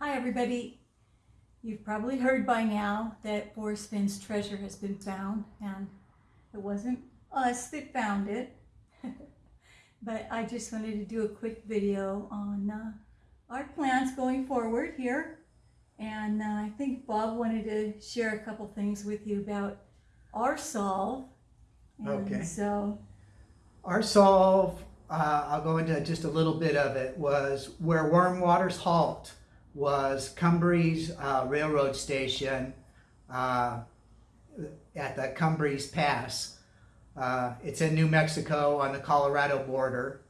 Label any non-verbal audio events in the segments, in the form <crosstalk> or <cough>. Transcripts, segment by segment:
Hi everybody. You've probably heard by now that Forrest Fenn's treasure has been found and it wasn't us that found it. <laughs> but I just wanted to do a quick video on uh, our plans going forward here. And uh, I think Bob wanted to share a couple things with you about our solve. And Okay. So, Our solve, uh, I'll go into just a little bit of it, was where Warm Waters Halt was Cumbres uh, Railroad Station uh, at the Cumbres Pass. Uh, it's in New Mexico on the Colorado border.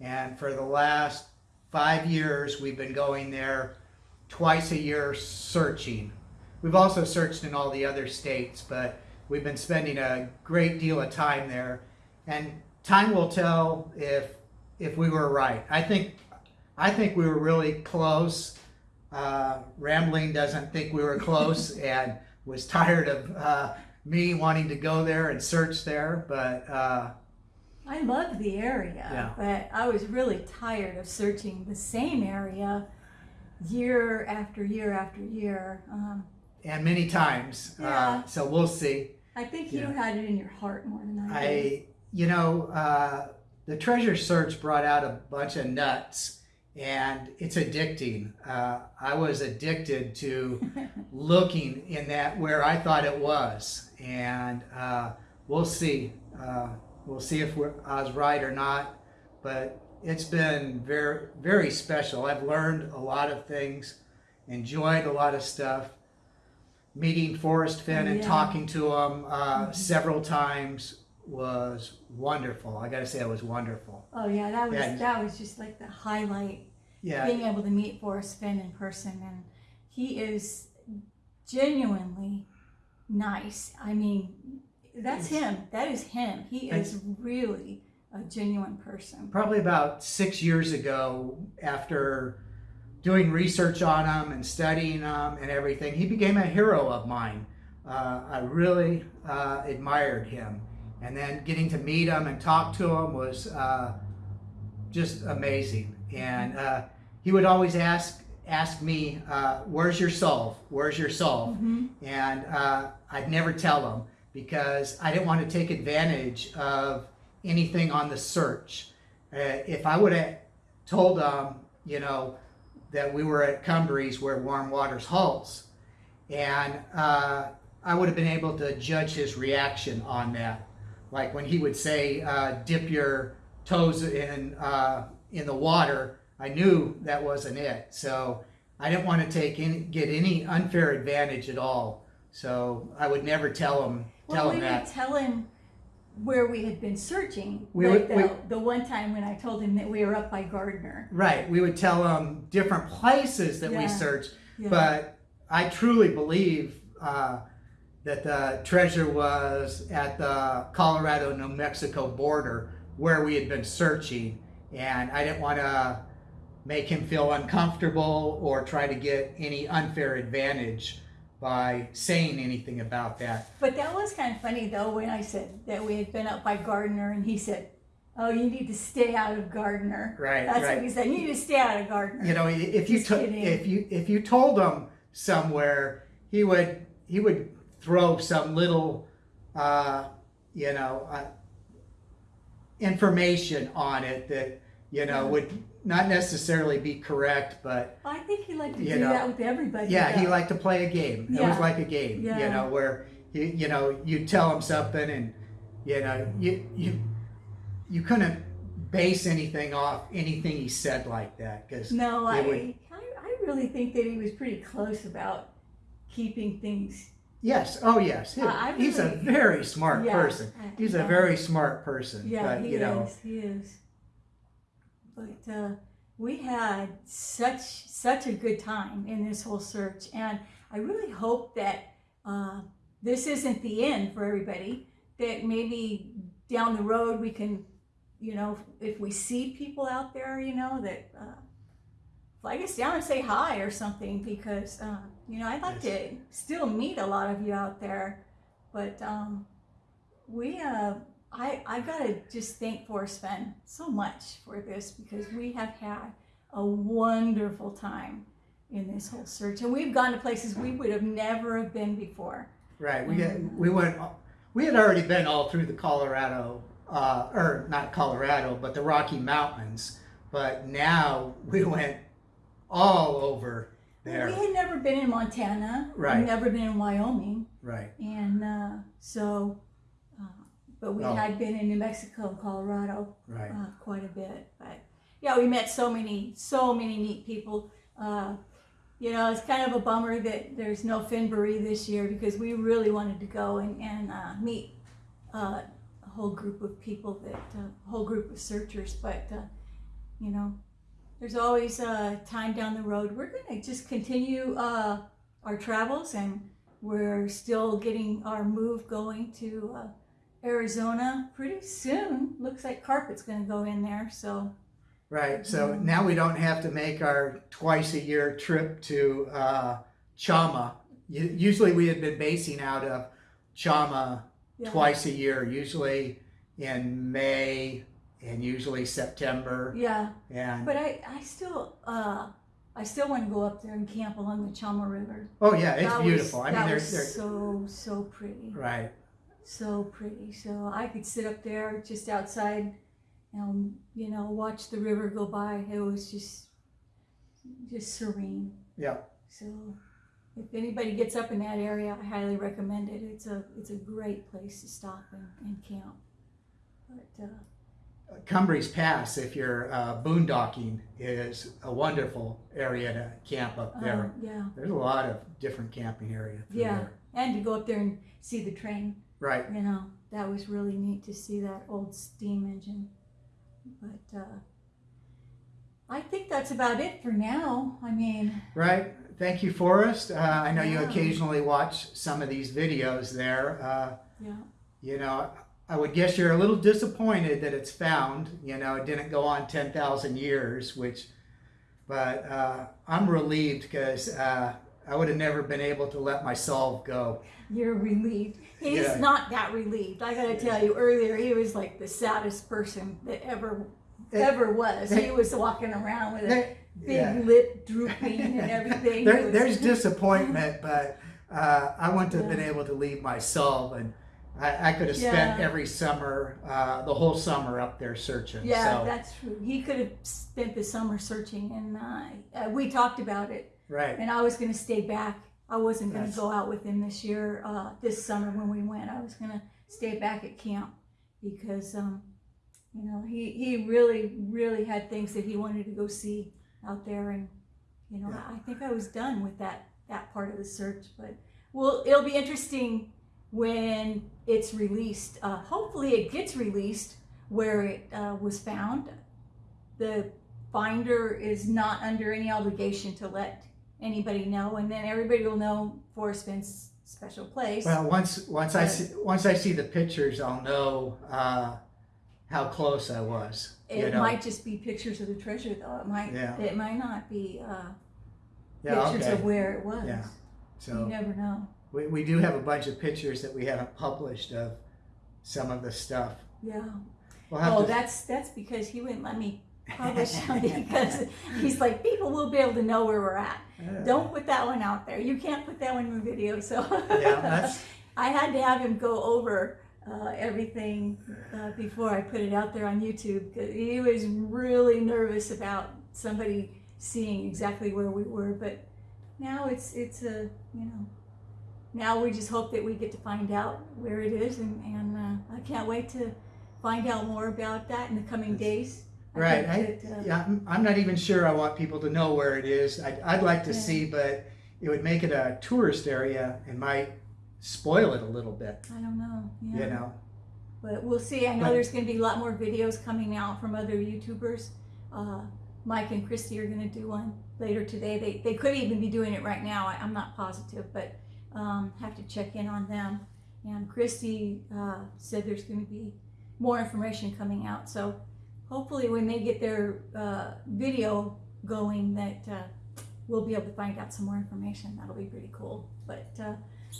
And for the last five years, we've been going there twice a year searching. We've also searched in all the other states, but we've been spending a great deal of time there. And time will tell if if we were right. I think I think we were really close. Uh, Rambling doesn't think we were close and was tired of uh, me wanting to go there and search there. But uh, I love the area, Yeah. but I was really tired of searching the same area year after year after year. Um, and many times, Yeah. uh, so we'll see. I think you Yeah. had it in your heart more than I did. I, you know, uh, the treasure search brought out a bunch of nuts, and it's addicting. Uh, I was addicted to <laughs> looking in that where I thought it was, and uh, we'll see. Uh, we'll see if we're, I was right or not, but it's been very, very special. I've learned a lot of things, enjoyed a lot of stuff. Meeting Forrest Fenn and Yeah. talking to him uh, several times was wonderful. I got to say, it was wonderful. oh yeah, that was Yeah. that was just like the highlight. Yeah, Being able to meet Forrest Fenn in person, and he is genuinely nice. I mean, that's him. That is him. He is really a genuine person. probably about six years ago, after doing research on him and studying him and everything, he became a hero of mine. Uh, I really uh, admired him. And then getting to meet him and talk to him was uh, just amazing. And uh, he would always ask ask me, uh, "Where's your solve? Where's your solve?" Mhm. and uh, I'd never tell him because I didn't want to take advantage of anything on the search. Uh, if I would have told him, you know, that we were at Cumbres where Warm Waters halts, and uh, I would have been able to judge his reaction on that. Like when he would say, uh, "Dip your toes in uh, in the water," I knew that wasn't it. So I didn't want to take any, get any unfair advantage at all. So I would never tell him Well, tell we him that. tell him where we had been searching. We like would- the, we- the one time when I told him that we were up by Gardner. Right. We would tell him different places that we searched, Yeah. but I truly believe uh, that the treasure was at the Colorado New Mexico border where we had been searching, and I didn't want to make him feel uncomfortable or try to get any unfair advantage by saying anything about that. But that was kind of funny though when I said that we had been up by Gardner and he said, "Oh, you need to stay out of Gardner." Right. That's right. what he said. You need to stay out of Gardner. you know if you Just to, kidding. if you if you told him somewhere he would he would throw some little uh, you know uh, information on it that you know would not necessarily be correct but I think he liked to You do know, that with everybody. yeah he liked to play a game it was like a game you know where you you know you tell him something and you know you you you couldn't base anything off anything he said like that because No, I, would- I I really think that he was pretty close about keeping things. Yes. Oh, yes. He- I- I he's a very smart Yeah. person. He's a very smart person. Yeah, but, he you know, is. He is. But uh, we had such such a good time in this whole search, and I really hope that uh, this isn't the end for everybody. That maybe down the road we can, you know, if we see people out there, you know, that uh, flag us down and say hi or something, because uh, you know I'd like to still meet a lot of you out there, but um, we uh, I, I gotta just thank Forrest Fenn so much for this because we have had a wonderful time in this whole search, and we've gone to places we would have never have been before. Right. We get, we went. We had already been all through the Colorado, uh, or not Colorado, but the Rocky Mountains. But now we <laughs> went all over there. We had never been in Montana, Right. We'd never been in Wyoming, Right. and uh, so, uh, but we Oh. had been in New Mexico and Colorado Right. uh, quite a bit. But yeah, we met so many, so many neat people. Uh, you know, it's kind of a bummer that there's no Fennboree this year because we really wanted to go and, and uh, meet uh, a whole group of people that, uh, a whole group of searchers. But, uh, you know, there's always uh, time down the road. We're going to just continue uh, our travels and we're still getting our move going to uh, Arizona pretty soon. Looks like carpet's going to go in there. So, Right. So Mhm. now we don't have to make our twice a year trip to uh, Chama. Usually we had been basing out of Chama yeah. twice a year, usually in May and usually September. Yeah, And but I, I still, uh, I still want to go up there and camp along the Chama River. oh yeah, it's That beautiful. Was, I mean, was there's so so pretty, right. so pretty. So I could sit up there just outside, and you know, watch the river go by. It was just, just serene. Yeah. So, if anybody gets up in that area, I highly recommend it. It's a, it's a great place to stop and, and camp. But uh, Cumbres Pass, if you're uh, boondocking, is a wonderful area to camp up there. um, yeah, There's a lot of different camping areas. Yeah. there. and to go up there and see the train. Right. you know that was really neat to see that old steam engine but uh, i think that's about it for now i mean Right. Thank you, Forrest. Uh, I know you occasionally watch some of these videos there. Uh, yeah you know, I would guess you're a little disappointed that it's found. You know, it didn't go on 10,000 years, which, but uh, I'm relieved because uh, I would have never been able to let my solve go. you're relieved he's Yeah. not that relieved i gotta tell you earlier he was like the saddest person that ever Eh, ever was eh, he was walking around with a big yeah. lip drooping and <laughs> everything There- was- there's <laughs> disappointment, but uh, I wouldn't have been able to leave my solve, and I, I could have spent Yeah. every summer, uh, the whole summer up there searching. yeah so, that's true he could have spent the summer searching and uh, uh, we talked about it right. and I was going to stay back. I wasn't going to That's- go out with him this year, uh, this summer when we went. I was going to stay back at camp because, um, you know, he, he really, really had things that he wanted to go see out there. And, you know, Yeah. I think I was done with that, that part of the search, but well, it'll be interesting when it's released. Uh, hopefully it gets released where it uh, was found. The finder is not under any obligation to let anybody know, and then everybody will know Forrest Fenn's special place. Well, once once I see once I see the pictures, I'll know uh, how close I was. it you know. might just be pictures of the treasure, though. It might. Yeah. It might not be uh, yeah. pictures Okay. of where it was. Yeah. So You never know. We, we do have a bunch of pictures that we haven't published of some of the stuff. Yeah. We'll Oh, to. that's that's because he wouldn't let me publish <laughs> them because he's like people will be able to know where we're at. Yeah. Don't put that one out there. You can't put that one in the video. So Yeah, that's <laughs> I had to have him go over uh, everything uh, before I put it out there on YouTube. He was really nervous about somebody seeing exactly where we were, but now it's it's a you know now we just hope that we get to find out where it is, and and uh, I can't wait to find out more about that in the coming days. I right. I, that, uh, yeah, I'm, I'm not even sure I want people to know where it is. I'd, I'd like to Yeah. see, but it would make it a tourist area and might spoil it a little bit. I don't know. Yeah. You know. But we'll see. I know But- there's going to be a lot more videos coming out from other YouTubers. Uh, Mike and Christy are going to do one later today. They, they could even be doing it right now. I, I'm not positive, but um, have to check in on them. And Christy uh, said there's going to be more information coming out. So hopefully, when they get their uh, video going, that uh, we'll be able to find out some more information. That'll be pretty cool. But uh,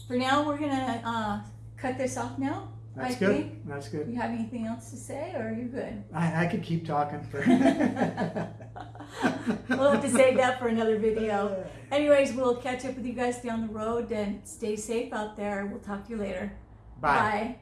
for now, we're going to uh, cut this off now. That's I good. think- That's good. You have anything else to say, or are you good? I, I could keep talking for. <laughs> <laughs> <laughs> we'll have to save that for another video. Anyways, we'll catch up with you guys down the road and stay safe out there. We'll talk to you later. Bye. Bye.